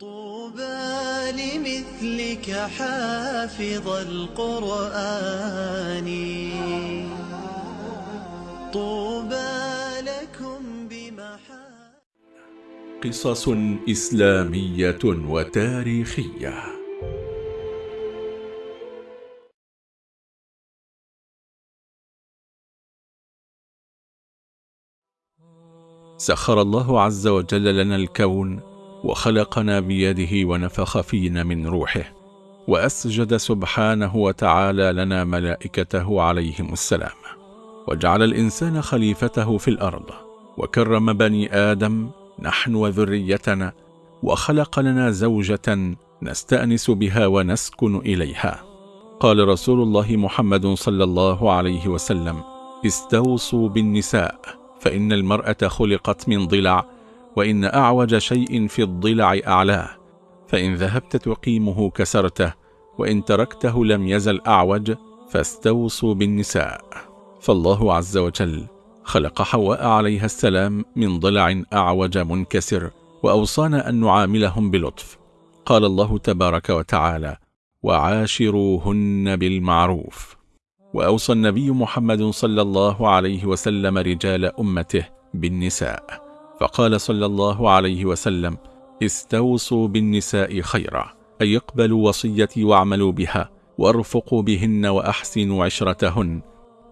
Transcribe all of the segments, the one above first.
طوبى لمثلك حافظ القرآن. طوبى لكم بمحا قصص إسلامية وتاريخية. سخر الله عز وجل لنا الكون وخلقنا بيده ونفخ فينا من روحه. وأسجد سبحانه وتعالى لنا ملائكته عليهم السلام. وجعل الإنسان خليفته في الأرض. وكرم بني آدم نحن وذريتنا. وخلق لنا زوجة نستأنس بها ونسكن إليها. قال رسول الله محمد صلى الله عليه وسلم استوصوا بالنساء فإن المرأة خلقت من ضلع وإن أعوج شيء في الضلع أعلاه فإن ذهبت تقيمه كسرته وإن تركته لم يزل أعوج فاستوصوا بالنساء. فالله عز وجل خلق حواء عليها السلام من ضلع أعوج منكسر وأوصانا أن نعاملهم بلطف. قال الله تبارك وتعالى وعاشروهن بالمعروف وأوصى النبي محمد صلى الله عليه وسلم رجال أمته بالنساء. فقال صلى الله عليه وسلم استوصوا بالنساء خيرا أي اقبلوا وصيتي واعملوا بها وارفقوا بهن وأحسنوا عشرتهن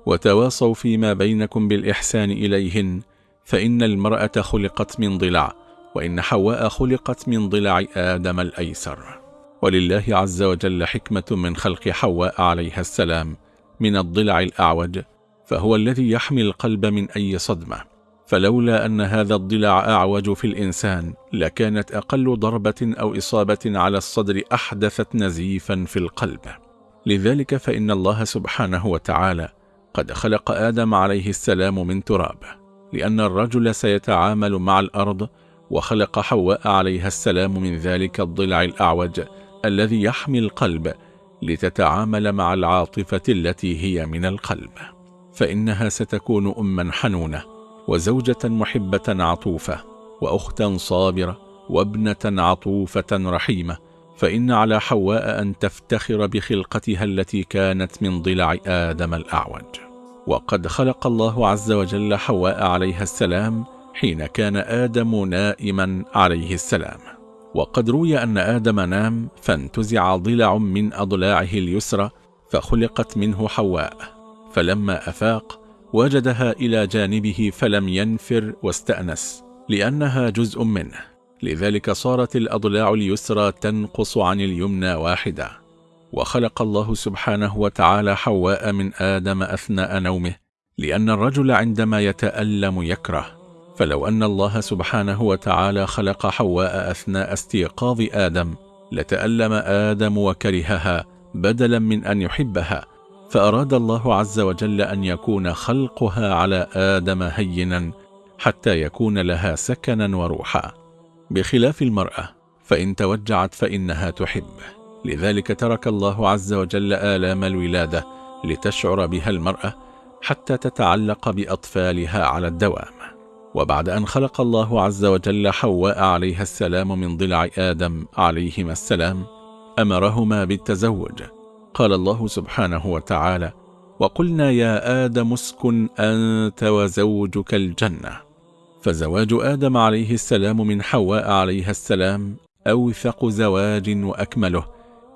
وتواصوا فيما بينكم بالإحسان إليهن فإن المرأة خلقت من ضلع وإن حواء خلقت من ضلع آدم الأيسر. ولله عز وجل حكمة من خلق حواء عليها السلام من الضلع الأعوج فهو الذي يحمي القلب من أي صدمة. فلولا أن هذا الضلع أعوج في الإنسان لكانت أقل ضربة أو إصابة على الصدر أحدثت نزيفا في القلب. لذلك فإن الله سبحانه وتعالى قد خلق آدم عليه السلام من تراب لأن الرجل سيتعامل مع الأرض وخلق حواء عليها السلام من ذلك الضلع الأعوج الذي يحمي القلب لتتعامل مع العاطفة التي هي من القلب. فإنها ستكون أما حنونة وزوجة محبة عطوفة وأختا صابرة وابنة عطوفة رحيمة فإن على حواء أن تفتخر بخلقتها التي كانت من ضلع آدم الأعوج. وقد خلق الله عز وجل حواء عليها السلام حين كان آدم نائما عليه السلام. وقد روي أن آدم نام فانتزع ضلع من أضلاعه اليسرى فخلقت منه حواء. فلما أفاق وجدها إلى جانبه فلم ينفر واستأنس لأنها جزء منه. لذلك صارت الأضلاع اليسرى تنقص عن اليمنى واحدة. وخلق الله سبحانه وتعالى حواء من آدم أثناء نومه لأن الرجل عندما يتألم يكره. فلو أن الله سبحانه وتعالى خلق حواء أثناء استيقاظ آدم لتألم آدم وكرهها بدلا من أن يحبها. فأراد الله عز وجل أن يكون خلقها على آدم هينا حتى يكون لها سكنا وروحا. بخلاف المرأة فإن توجعت فإنها تحب. لذلك ترك الله عز وجل آلام الولادة لتشعر بها المرأة حتى تتعلق بأطفالها على الدوام. وبعد أن خلق الله عز وجل حواء عليها السلام من ضلع آدم عليهما السلام أمرهما بالتزوج. قال الله سبحانه وتعالى وقلنا يا آدم اسكن أنت وزوجك الجنة. فزواج آدم عليه السلام من حواء عليها السلام أوثق زواج وأكمله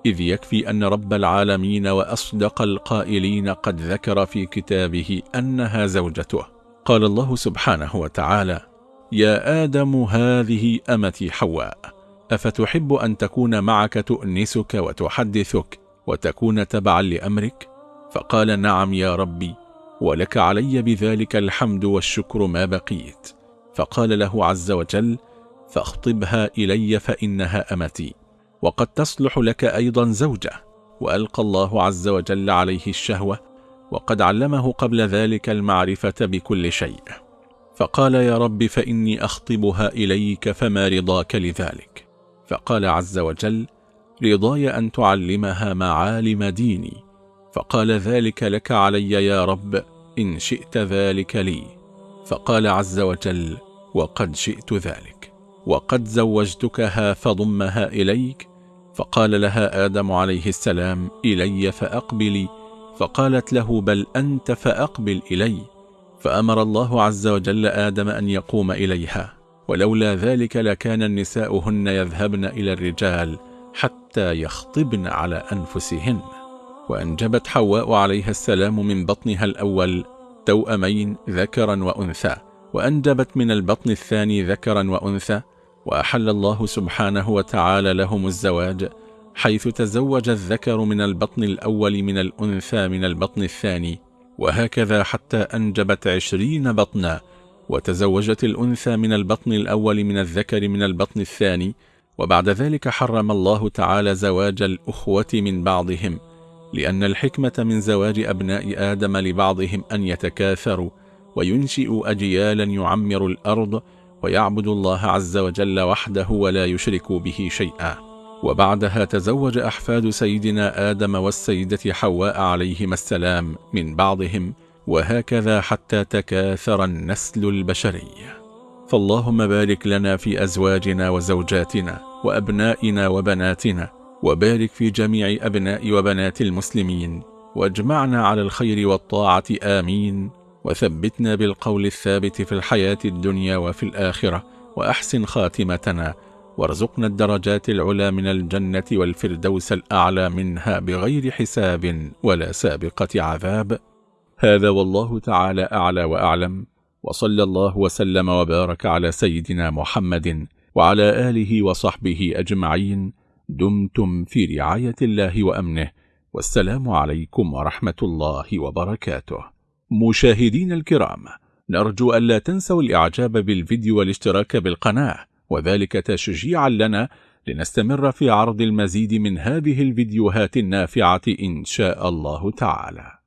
إذ يكفي أن رب العالمين وأصدق القائلين قد ذكر في كتابه أنها زوجته. قال الله سبحانه وتعالى يا آدم هذه أمتي حواء أفتحب أن تكون معك تؤنسك وتحدثك؟ وتكون تبعا لأمرك؟ فقال نعم يا ربي ولك علي بذلك الحمد والشكر ما بقيت. فقال له عز وجل فاخطبها إلي فإنها أمتي وقد تصلح لك أيضا زوجة. وألقى الله عز وجل عليه الشهوة وقد علمه قبل ذلك المعرفة بكل شيء. فقال يا رب فإني أخطبها إليك فما رضاك لذلك؟ فقال عز وجل رضاي أن تعلمها معالم ديني. فقال ذلك لك علي يا رب إن شئت ذلك لي. فقال عز وجل وقد شئت ذلك. وقد زوجتكها فضمها إليك. فقال لها آدم عليه السلام إلي فأقبلي. فقالت له بل أنت فأقبل إلي. فأمر الله عز وجل آدم أن يقوم إليها. ولولا ذلك لكان النساء هن يذهبن إلى الرجال حتى يخطبن على أنفسهن. وأنجبت حواء عليها السلام من بطنها الأول توأمين ذكرا وأنثى وأنجبت من البطن الثاني ذكرا وأنثى. وأحل الله سبحانه وتعالى لهم الزواج حيث تزوج الذكر من البطن الأول من الأنثى من البطن الثاني. وهكذا حتى أنجبت عشرين بطنا وتزوجت الأنثى من البطن الأول من الذكر من البطن الثاني. وبعد ذلك حرم الله تعالى زواج الأخوة من بعضهم لأن الحكمة من زواج أبناء آدم لبعضهم أن يتكاثروا وينشئوا أجيالا يعمر الأرض ويعبد الله عز وجل وحده ولا يشرك به شيئا. وبعدها تزوج أحفاد سيدنا آدم والسيدة حواء عليهما السلام من بعضهم وهكذا حتى تكاثر النسل البشري. فاللهم بارك لنا في أزواجنا وزوجاتنا وأبنائنا وبناتنا وبارك في جميع أبناء وبنات المسلمين واجمعنا على الخير والطاعة آمين. وثبتنا بالقول الثابت في الحياة الدنيا وفي الآخرة وأحسن خاتمتنا. وارزقنا الدرجات العلى من الجنة والفردوس الأعلى منها بغير حساب ولا سابقة عذاب. هذا والله تعالى أعلى وأعلم. وصلى الله وسلم وبارك على سيدنا محمد وعلى آله وصحبه أجمعين دمتم في رعاية الله وأمنه. والسلام عليكم ورحمة الله وبركاته. مشاهدين الكرام نرجو ألا تنسوا الإعجاب بالفيديو والاشتراك بالقناة وذلك تشجيعا لنا لنستمر في عرض المزيد من هذه الفيديوهات النافعة إن شاء الله تعالى.